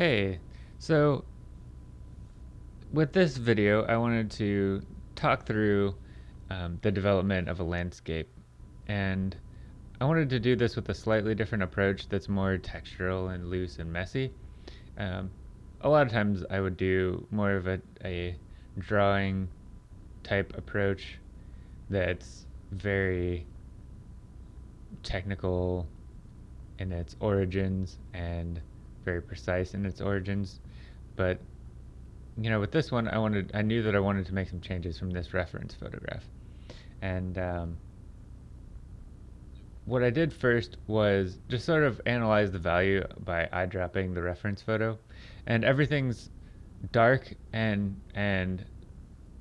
Hey, so with this video, I wanted to talk through um, the development of a landscape. And I wanted to do this with a slightly different approach that's more textural and loose and messy. Um, a lot of times I would do more of a, a drawing type approach that's very technical in its origins and very precise in its origins. But you know, with this one, I wanted, I knew that I wanted to make some changes from this reference photograph, and um, what I did first was just sort of analyze the value by eyedropping the reference photo, and everything's dark and and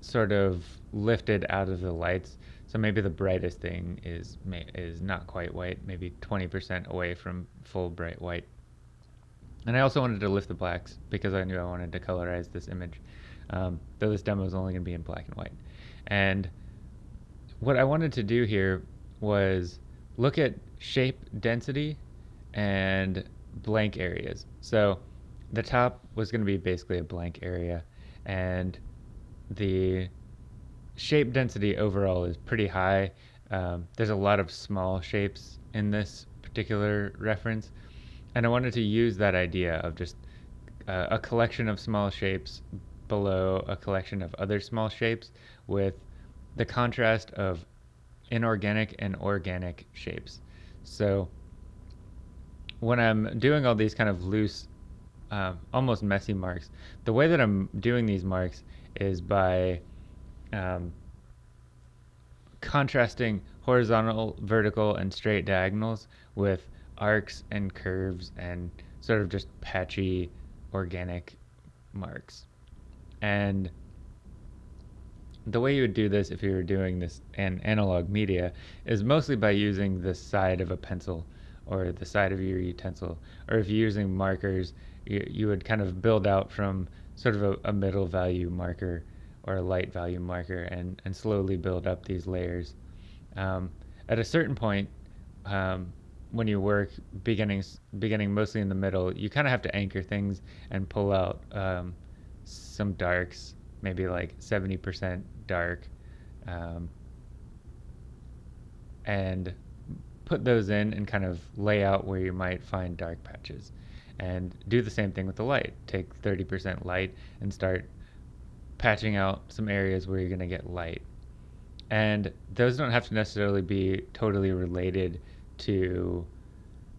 sort of lifted out of the lights. So maybe the brightest thing is is not quite white, maybe 20% away from full bright white. And I also wanted to lift the blacks because I knew I wanted to colorize this image, um, though this demo is only going to be in black and white. And what I wanted to do here was look at shape density and blank areas. So the top was going to be basically a blank area and the shape density overall is pretty high. Um, there's a lot of small shapes in this particular reference and I wanted to use that idea of just uh, a collection of small shapes below a collection of other small shapes with the contrast of inorganic and organic shapes. So when I'm doing all these kind of loose, uh, almost messy marks, the way that I'm doing these marks is by um, contrasting horizontal, vertical, and straight diagonals with arcs and curves and sort of just patchy organic marks. And the way you would do this if you were doing this in analog media is mostly by using the side of a pencil or the side of your utensil. Or if you're using markers, you, you would kind of build out from sort of a, a middle value marker or a light value marker and, and slowly build up these layers. Um, at a certain point, um, when you work beginning beginning mostly in the middle, you kind of have to anchor things and pull out um, some darks, maybe like 70% dark, um, and put those in and kind of lay out where you might find dark patches. And do the same thing with the light. Take 30% light and start patching out some areas where you're going to get light. And those don't have to necessarily be totally related to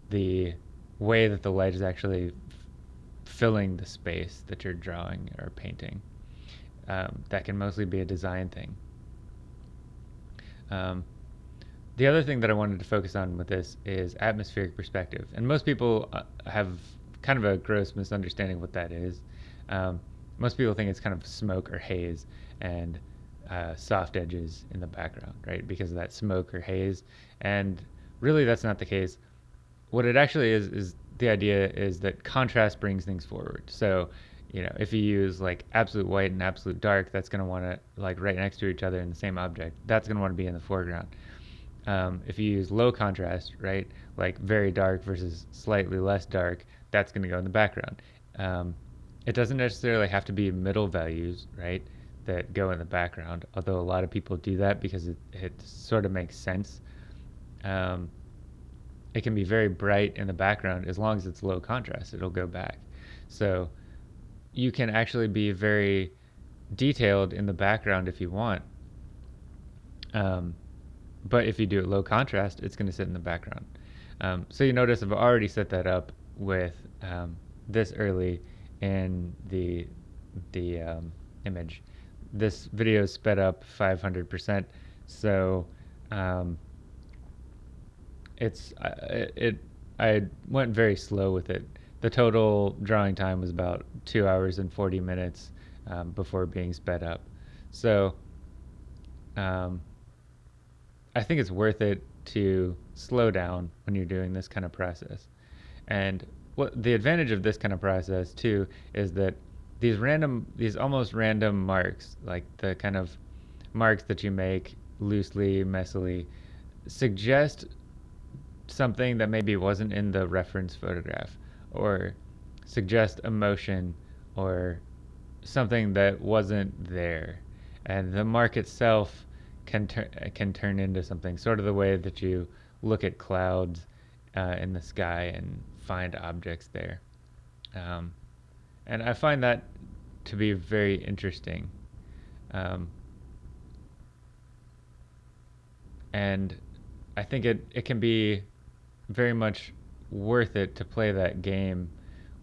the way that the light is actually filling the space that you're drawing or painting. Um, that can mostly be a design thing. Um, the other thing that I wanted to focus on with this is atmospheric perspective. And most people uh, have kind of a gross misunderstanding of what that is. Um, most people think it's kind of smoke or haze and uh, soft edges in the background, right? Because of that smoke or haze. And really that's not the case. What it actually is is the idea is that contrast brings things forward. So, you know, if you use like absolute white and absolute dark, that's going to want to like right next to each other in the same object. That's going to want to be in the foreground. Um, if you use low contrast, right, like very dark versus slightly less dark, that's going to go in the background. Um, it doesn't necessarily have to be middle values, right, that go in the background, although a lot of people do that because it, it sort of makes sense um, it can be very bright in the background as long as it's low contrast it'll go back. So you can actually be very detailed in the background if you want. Um, but if you do it low contrast it's going to sit in the background. Um, so you notice I've already set that up with um, this early in the the um, image. This video is sped up 500% so um, it's it, it I went very slow with it. The total drawing time was about two hours and 40 minutes um, before being sped up. So um, I think it's worth it to slow down when you're doing this kind of process. And what the advantage of this kind of process too is that these random, these almost random marks, like the kind of marks that you make loosely, messily, suggest something that maybe wasn't in the reference photograph or suggest emotion or something that wasn't there, and the mark itself can can turn into something sort of the way that you look at clouds uh, in the sky and find objects there. Um, and I find that to be very interesting. Um, and I think it, it can be very much worth it to play that game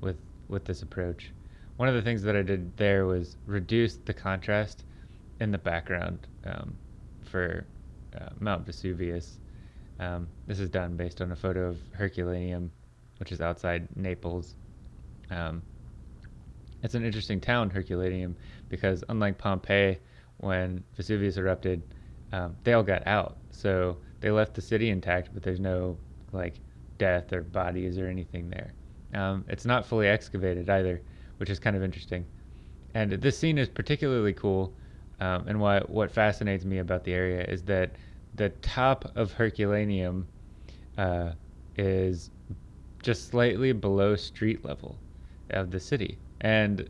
with with this approach. One of the things that I did there was reduce the contrast in the background um, for uh, Mount Vesuvius. Um, this is done based on a photo of Herculaneum, which is outside Naples. Um, it's an interesting town, Herculaneum, because unlike Pompeii, when Vesuvius erupted, um, they all got out. So they left the city intact, but there's no like death or bodies or anything there. Um, it's not fully excavated either, which is kind of interesting. And this scene is particularly cool. Um, and what what fascinates me about the area is that the top of Herculaneum uh, is just slightly below street level of the city. And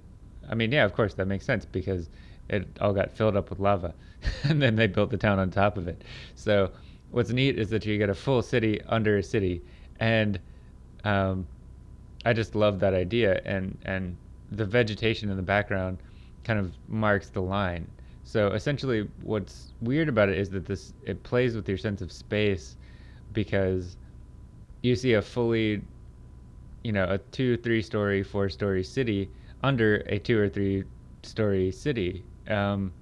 I mean, yeah, of course that makes sense because it all got filled up with lava, and then they built the town on top of it. So what's neat is that you get a full city under a city, and um, I just love that idea. And and the vegetation in the background kind of marks the line. So essentially, what's weird about it is that this it plays with your sense of space because you see a fully, you know, a two, three story, four story city under a two or three story city. Um,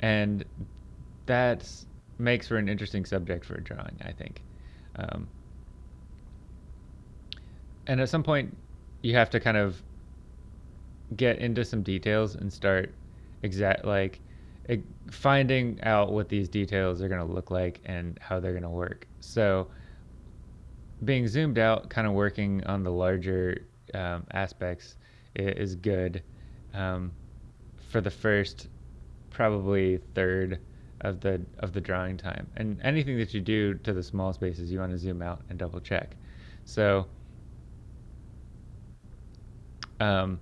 and that makes for an interesting subject for a drawing, I think. Um, and at some point, you have to kind of get into some details and start exact like finding out what these details are going to look like and how they're going to work. So being zoomed out, kind of working on the larger um, aspects is good um, for the first probably third of the of the drawing time. And anything that you do to the small spaces, you want to zoom out and double check. So um,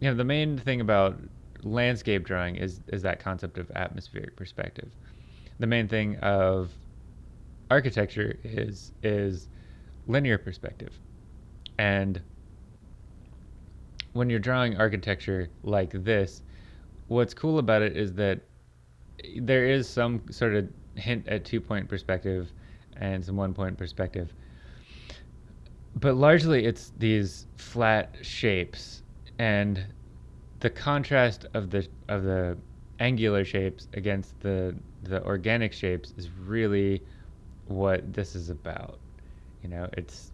you know, the main thing about landscape drawing is is that concept of atmospheric perspective. The main thing of architecture is is linear perspective. And when you're drawing architecture like this, what's cool about it is that there is some sort of hint at two point perspective and some one point perspective. But largely it's these flat shapes and the contrast of the of the angular shapes against the the organic shapes is really what this is about. You know, it's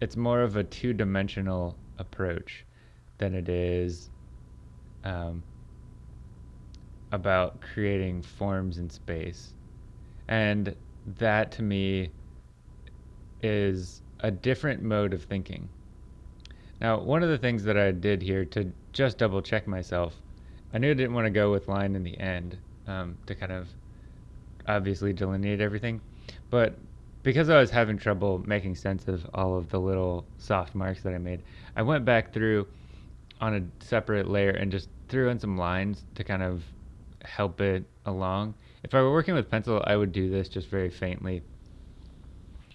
it's more of a two-dimensional approach than it is um, about creating forms in space, and that to me is a different mode of thinking. Now, one of the things that I did here to just double check myself, I knew I didn't want to go with line in the end um, to kind of obviously delineate everything, but because I was having trouble making sense of all of the little soft marks that I made, I went back through on a separate layer and just threw in some lines to kind of help it along. If I were working with pencil, I would do this just very faintly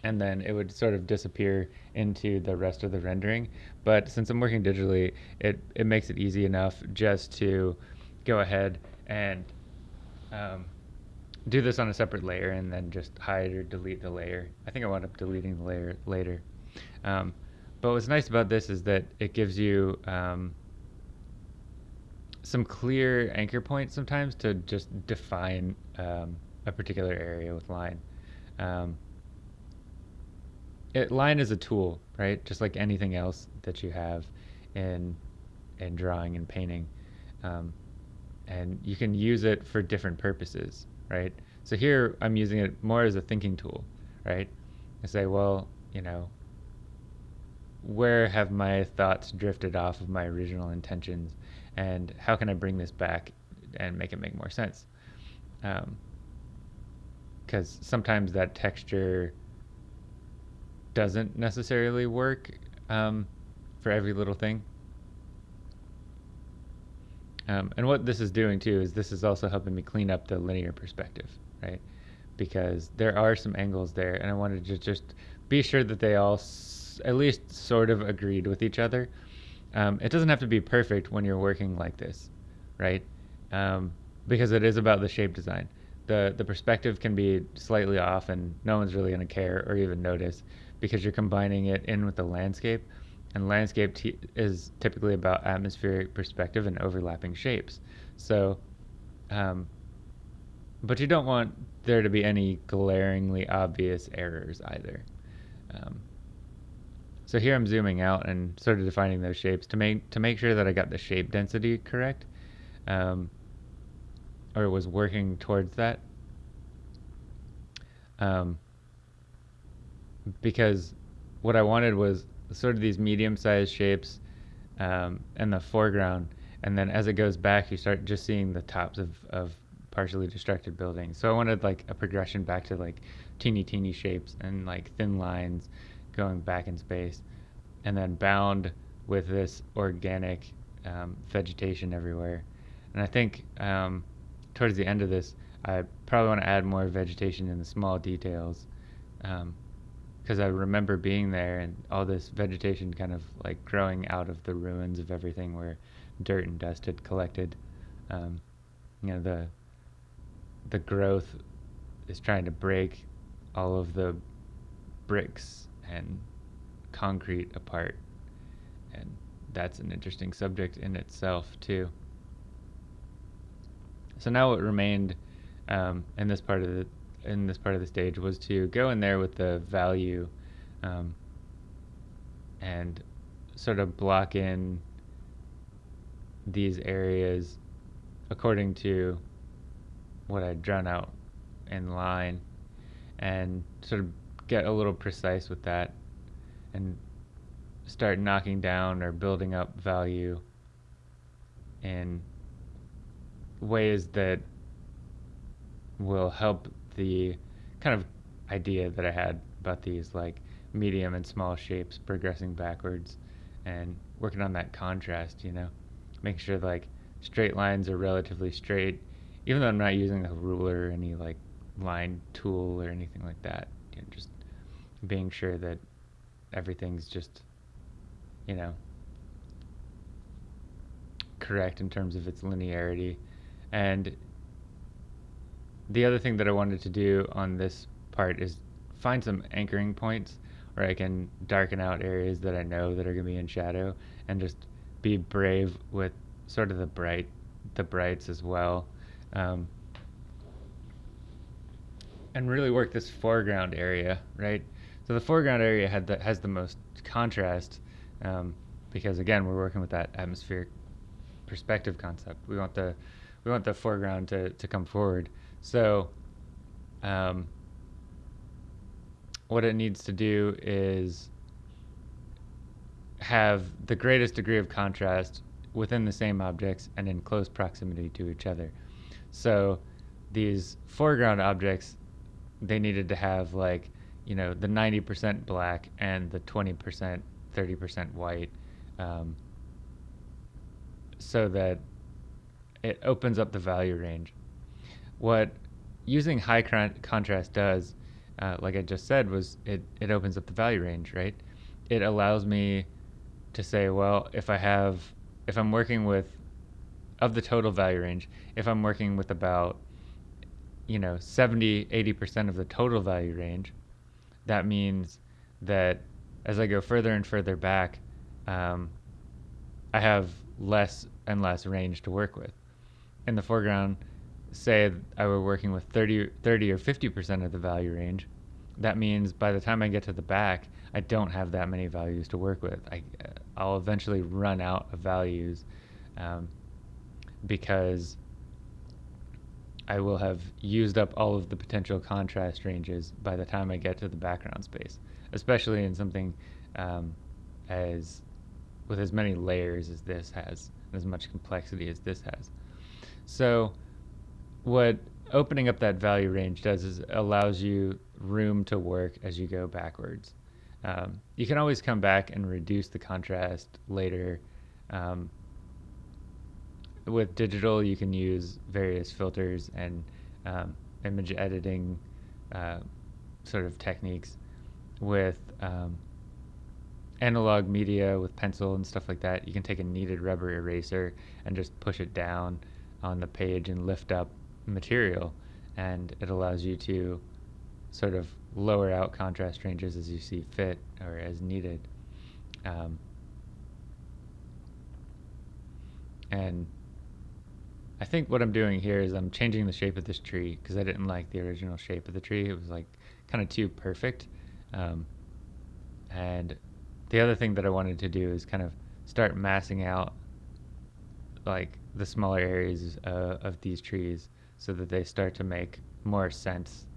and then it would sort of disappear into the rest of the rendering. But since I'm working digitally, it, it makes it easy enough just to go ahead and um, do this on a separate layer and then just hide or delete the layer. I think I wound up deleting the layer later. Um, but what's nice about this is that it gives you um, some clear anchor points sometimes to just define um, a particular area with line. Um, it, line is a tool, right? Just like anything else that you have in in drawing and painting, um, and you can use it for different purposes, right? So here I'm using it more as a thinking tool, right? I say, well, you know, where have my thoughts drifted off of my original intentions, and how can I bring this back and make it make more sense? Because um, sometimes that texture doesn't necessarily work um, for every little thing. Um, and what this is doing too is this is also helping me clean up the linear perspective, right? Because there are some angles there, and I wanted to just be sure that they all at least sort of agreed with each other. Um, it doesn't have to be perfect when you're working like this, right? Um, because it is about the shape design. The, the perspective can be slightly off and no one's really going to care or even notice because you're combining it in with the landscape and landscape is typically about atmospheric perspective and overlapping shapes. So, um, but you don't want there to be any glaringly obvious errors either. Um, so here I'm zooming out and sort of defining those shapes to make to make sure that I got the shape density correct, um, or was working towards that. Um, because what I wanted was sort of these medium-sized shapes um, in the foreground, and then as it goes back, you start just seeing the tops of, of partially destructed buildings. So I wanted like a progression back to like teeny teeny shapes and like thin lines going back in space, and then bound with this organic um, vegetation everywhere. And I think um, towards the end of this, I probably want to add more vegetation in the small details. Um, because I remember being there and all this vegetation kind of like growing out of the ruins of everything where dirt and dust had collected. Um, you know, the the growth is trying to break all of the bricks and concrete apart, and that's an interesting subject in itself too. So now what remained um, in this part of the in this part of the stage was to go in there with the value um, and sort of block in these areas according to what I'd drawn out in line and sort of get a little precise with that and start knocking down or building up value in ways that will help the kind of idea that I had about these like medium and small shapes progressing backwards and working on that contrast, you know, making sure like straight lines are relatively straight, even though I'm not using a ruler or any like line tool or anything like that. You know, just being sure that everything's just, you know, correct in terms of its linearity. And the other thing that I wanted to do on this part is find some anchoring points where I can darken out areas that I know that are going to be in shadow and just be brave with sort of the bright the brights as well um, and really work this foreground area right so the foreground area had the, has the most contrast um, because again we're working with that atmospheric perspective concept we want the we want the foreground to, to come forward so, um, what it needs to do is have the greatest degree of contrast within the same objects and in close proximity to each other. So, these foreground objects, they needed to have like, you know, the 90% black and the 20%, 30% white, um, so that it opens up the value range what using high con- contrast does, uh, like I just said, was it, it opens up the value range, right? It allows me to say, well, if I have, if I'm working with, of the total value range, if I'm working with about, you know, 70, 80% of the total value range, that means that as I go further and further back, um, I have less and less range to work with. In the foreground, say I were working with 30, 30 or 50% of the value range, that means by the time I get to the back, I don't have that many values to work with. I, I'll eventually run out of values um, because I will have used up all of the potential contrast ranges by the time I get to the background space, especially in something um, as with as many layers as this has, as much complexity as this has. So what opening up that value range does is allows you room to work as you go backwards. Um, you can always come back and reduce the contrast later. Um, with digital, you can use various filters and um, image editing uh, sort of techniques. With um, analog media, with pencil and stuff like that, you can take a kneaded rubber eraser and just push it down on the page and lift up material, and it allows you to sort of lower out contrast ranges as you see fit or as needed. Um, and I think what I'm doing here is I'm changing the shape of this tree because I didn't like the original shape of the tree. It was like kind of too perfect. Um, and the other thing that I wanted to do is kind of start massing out like the smaller areas uh, of these trees so that they start to make more sense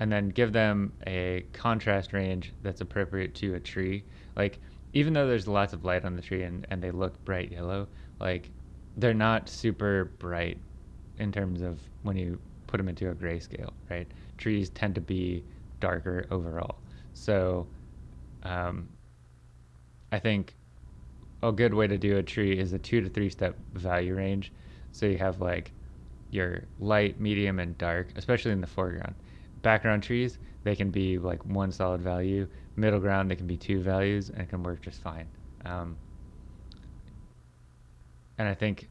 and then give them a contrast range that's appropriate to a tree like even though there's lots of light on the tree and, and they look bright yellow like they're not super bright in terms of when you put them into a grayscale, right? Trees tend to be darker overall. So um, I think a good way to do a tree is a two to three step value range. So you have like your light, medium, and dark, especially in the foreground. Background trees, they can be like one solid value. Middle ground, they can be two values, and it can work just fine. Um, and I think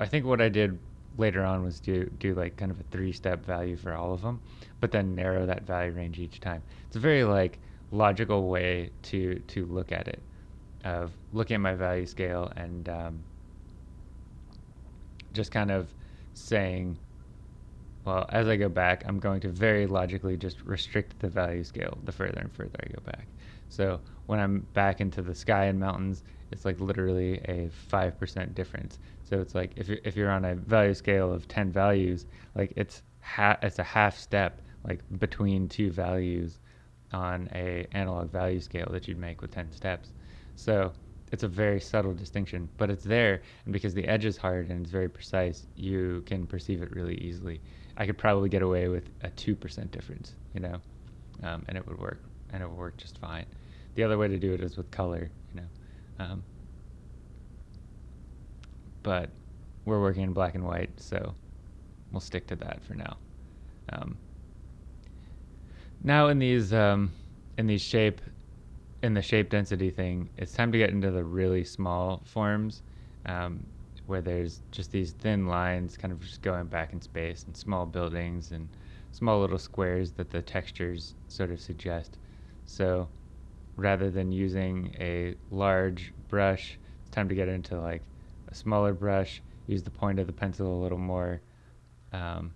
I think what I did later on was do do like kind of a three step value for all of them, but then narrow that value range each time. It's a very like logical way to to look at it, of looking at my value scale and um, just kind of saying, well, as I go back, I'm going to very logically just restrict the value scale the further and further I go back. So when I'm back into the sky and mountains, it's like literally a 5% difference. So it's like if you're, if you're on a value scale of 10 values, like it's ha- it's a half step like between two values on a analog value scale that you'd make with 10 steps. So it's a very subtle distinction, but it's there, and because the edge is hard and it's very precise, you can perceive it really easily. I could probably get away with a two percent difference, you know, um, and it would work, and it would work just fine. The other way to do it is with color, you know. Um, but we're working in black and white, so we'll stick to that for now. Um, now in these um, in these shape in the shape density thing, it's time to get into the really small forms um, where there's just these thin lines kind of just going back in space and small buildings and small little squares that the textures sort of suggest. So rather than using a large brush, it's time to get into like a smaller brush, use the point of the pencil a little more, um,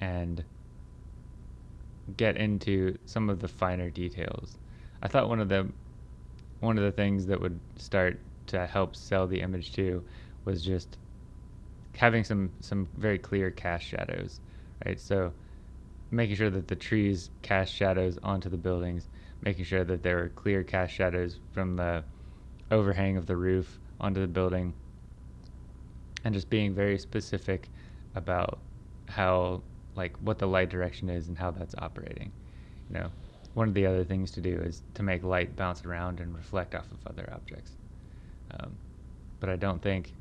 and get into some of the finer details. I thought one of the one of the things that would start to help sell the image too was just having some some very clear cast shadows, right? So making sure that the trees cast shadows onto the buildings, making sure that there are clear cast shadows from the overhang of the roof onto the building, and just being very specific about how like what the light direction is and how that's operating. You know, one of the other things to do is to make light bounce around and reflect off of other objects. Um, but I don't think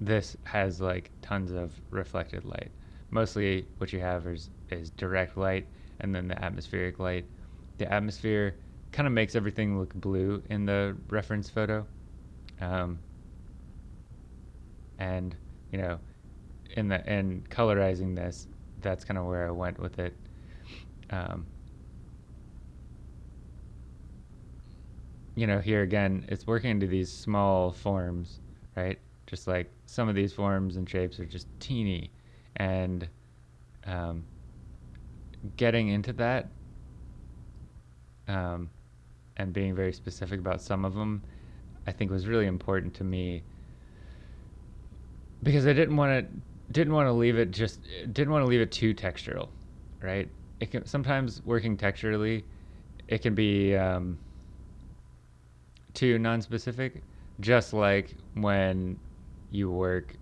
this has like tons of reflected light. Mostly what you have is, is direct light and then the atmospheric light. The atmosphere kind of makes everything look blue in the reference photo. Um, and you know, in the in colorizing this, that's kind of where I went with it. Um, you know, here again, it's working into these small forms, right? Just like some of these forms and shapes are just teeny, and um, getting into that um, and being very specific about some of them, I think was really important to me because I didn't want to didn't want to leave it just didn't want to leave it too textural, right? It can sometimes working texturally, it can be um, too non-specific, just like when you work,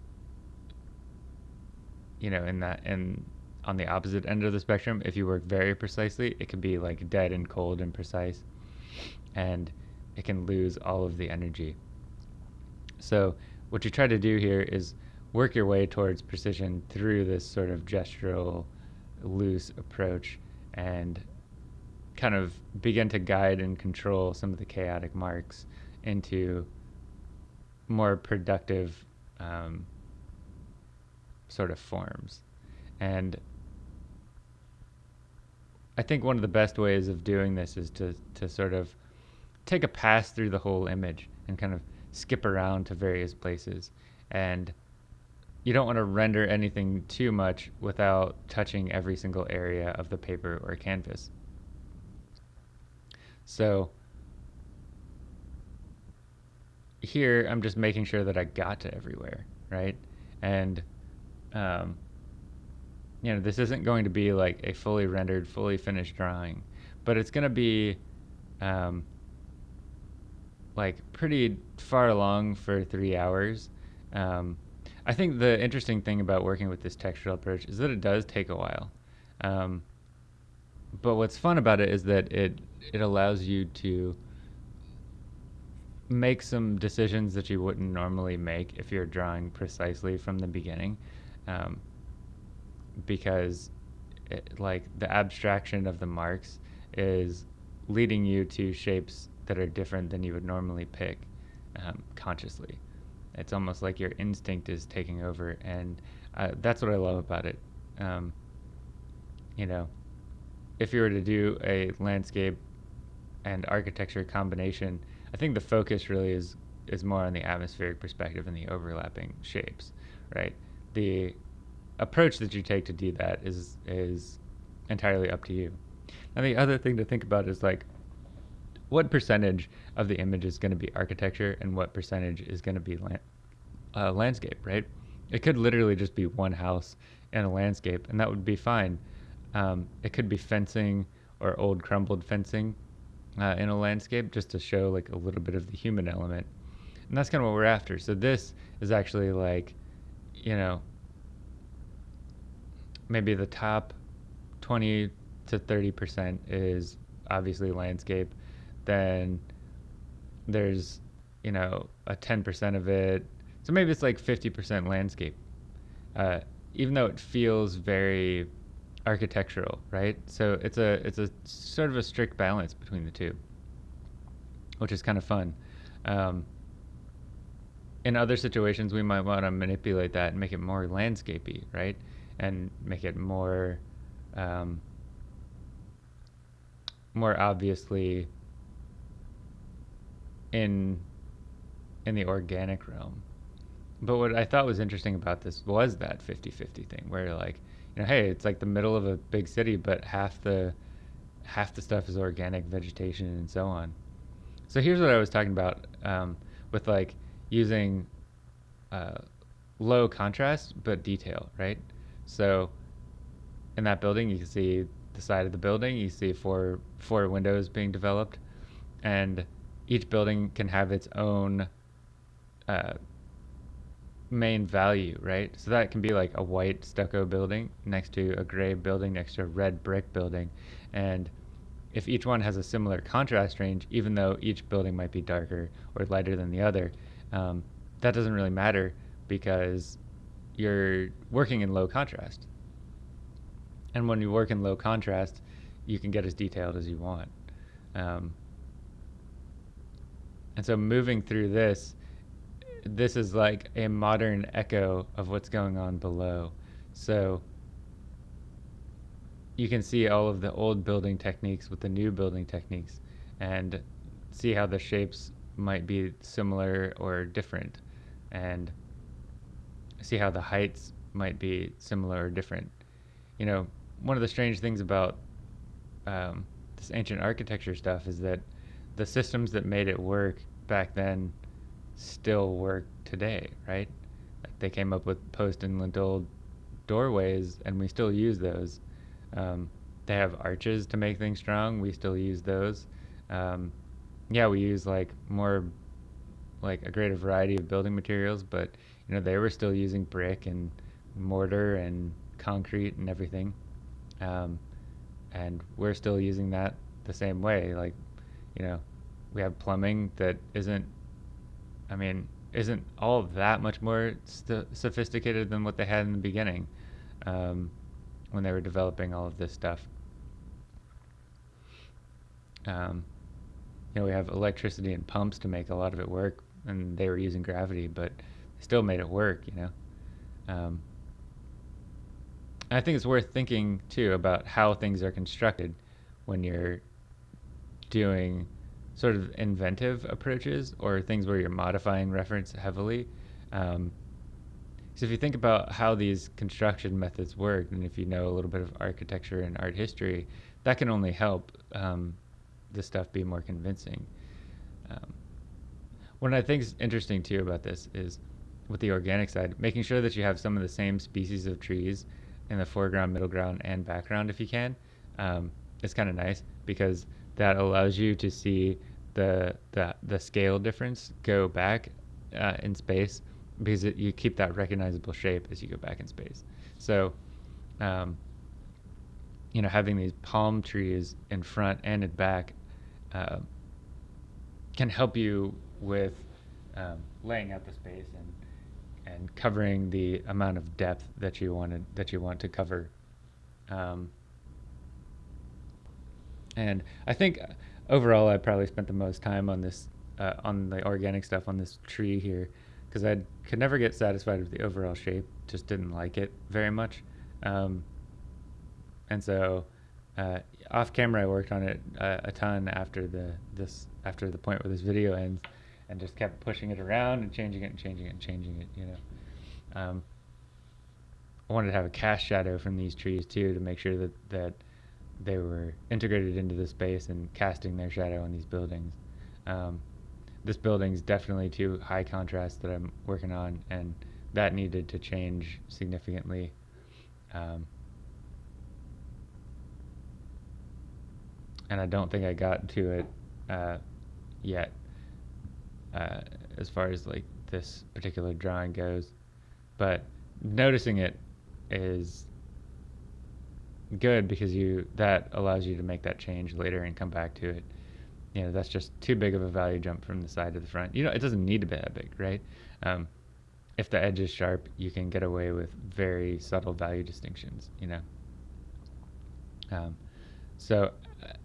you know, in that in on the opposite end of the spectrum, if you work very precisely, it can be like dead and cold and precise, and it can lose all of the energy. So what you try to do here is work your way towards precision through this sort of gestural, loose approach, and kind of begin to guide and control some of the chaotic marks into more productive um, sort of forms. And I think one of the best ways of doing this is to, to sort of take a pass through the whole image and kind of skip around to various places. And you don't want to render anything too much without touching every single area of the paper or canvas. So here I'm just making sure that I got to everywhere, right? And um, you know, this isn't going to be like a fully rendered, fully finished drawing, but it's going to be um, like pretty far along for three hours. Um, I think the interesting thing about working with this textural approach is that it does take a while. Um, but what's fun about it is that it it allows you to make some decisions that you wouldn't normally make if you're drawing precisely from the beginning um, because it, like the abstraction of the marks is leading you to shapes that are different than you would normally pick um, consciously it's almost like your instinct is taking over and uh, that's what i love about it um, you know if you were to do a landscape and architecture combination I think the focus really is is more on the atmospheric perspective and the overlapping shapes, right? The approach that you take to do that is is entirely up to you. And the other thing to think about is like what percentage of the image is going to be architecture and what percentage is going to be land, uh, landscape, right? It could literally just be one house and a landscape, and that would be fine. Um, it could be fencing or old crumbled fencing uh, in a landscape just to show like a little bit of the human element. And that's kind of what we're after. So this is actually like, you know, maybe the top 20 to 30% is obviously landscape. Then there's, you know, a 10% of it. So maybe it's like 50% landscape. Uh, even though it feels very architectural, right? So it's a it's a sort of a strict balance between the two, which is kind of fun. Um, in other situations, we might want to manipulate that and make it more landscapey, right? And make it more um, more obviously in in the organic realm. But what I thought was interesting about this was that 50-50 thing where like you know, hey, it's like the middle of a big city, but half the half the stuff is organic vegetation and so on. So here's what I was talking about um, with like using uh, low contrast but detail, right? So in that building, you can see the side of the building. You see four four windows being developed, and each building can have its own uh, main value, right? So that can be like a white stucco building next to a gray building next to a red brick building. And if each one has a similar contrast range, even though each building might be darker or lighter than the other, um, that doesn't really matter because you're working in low contrast. And when you work in low contrast, you can get as detailed as you want. Um, and so moving through this, this is like a modern echo of what's going on below. So you can see all of the old building techniques with the new building techniques and see how the shapes might be similar or different and see how the heights might be similar or different. You know, one of the strange things about um, this ancient architecture stuff is that the systems that made it work back then still work today, right? They came up with post and lintel doorways, and we still use those. Um, they have arches to make things strong. We still use those. Um, yeah, we use like more, like a greater variety of building materials, but you know they were still using brick and mortar and concrete and everything. Um, and we're still using that the same way. Like, you know, we have plumbing that isn't, I mean, isn't all that much more st- sophisticated than what they had in the beginning um, when they were developing all of this stuff. Um, you know, we have electricity and pumps to make a lot of it work, and they were using gravity, but still made it work, you know. Um, I think it's worth thinking too about how things are constructed when you're doing sort of inventive approaches or things where you're modifying reference heavily. Um, so if you think about how these construction methods work, and if you know a little bit of architecture and art history, that can only help um, the stuff be more convincing. Um, what I think is interesting too about this is with the organic side, making sure that you have some of the same species of trees in the foreground, middle ground, and background if you can. Um, it's kind of nice because that allows you to see the the, the scale difference go back uh, in space because it, you keep that recognizable shape as you go back in space. So, um, you know, having these palm trees in front and in back uh, can help you with um, laying out the space and and covering the amount of depth that you wanted that you want to cover. Um, and I think overall, I probably spent the most time on this uh, on the organic stuff on this tree here because I could never get satisfied with the overall shape. Just didn't like it very much. Um, and so uh, off camera, I worked on it uh, a ton after the this after the point where this video ends, and just kept pushing it around and changing it and changing it and changing it. You know, um, I wanted to have a cast shadow from these trees too to make sure that that they were integrated into the space and casting their shadow on these buildings. Um, this building's definitely too high contrast that I'm working on, and that needed to change significantly. Um, and I don't think I got to it uh, yet, uh, as far as like this particular drawing goes. But noticing it is good because you that allows you to make that change later and come back to it. You know, that's just too big of a value jump from the side to the front. You know, it doesn't need to be that big, right? Um, if the edge is sharp, you can get away with very subtle value distinctions. You know. Um, so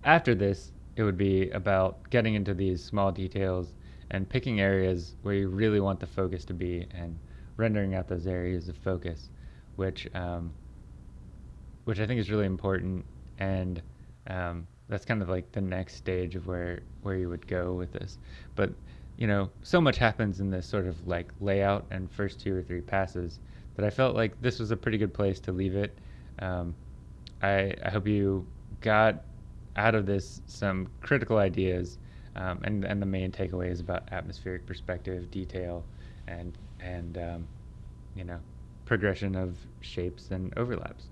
after this, it would be about getting into these small details and picking areas where you really want the focus to be and rendering out those areas of focus, which um, which I think is really important, and um, that's kind of like the next stage of where where you would go with this. But you know, so much happens in this sort of like layout and first two or three passes that I felt like this was a pretty good place to leave it. Um, I, I hope you got out of this some critical ideas, um, and and the main takeaway is about atmospheric perspective, detail, and and um, you know, progression of shapes and overlaps.